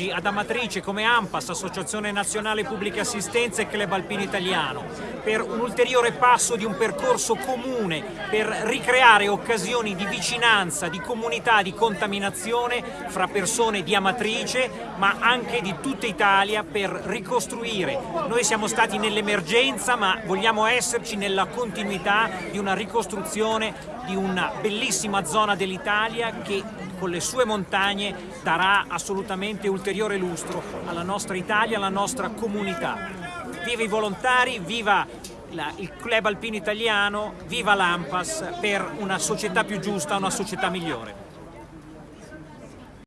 oggi ad Amatrice come AMPAS, Associazione Nazionale Pubbliche Assistenze e Club Alpino Italiano, per un ulteriore passo di un percorso comune per ricreare occasioni di vicinanza, di comunità, di contaminazione fra persone di Amatrice ma anche di tutta Italia per ricostruire. Noi siamo stati nell'emergenza ma vogliamo esserci nella continuità di una ricostruzione di una bellissima zona dell'Italia che con le sue montagne darà assolutamente ulteriore lustro alla nostra Italia, alla nostra comunità. Viva i volontari, viva la, il Club Alpino Italiano, viva l'Ampas per una società più giusta, una società migliore.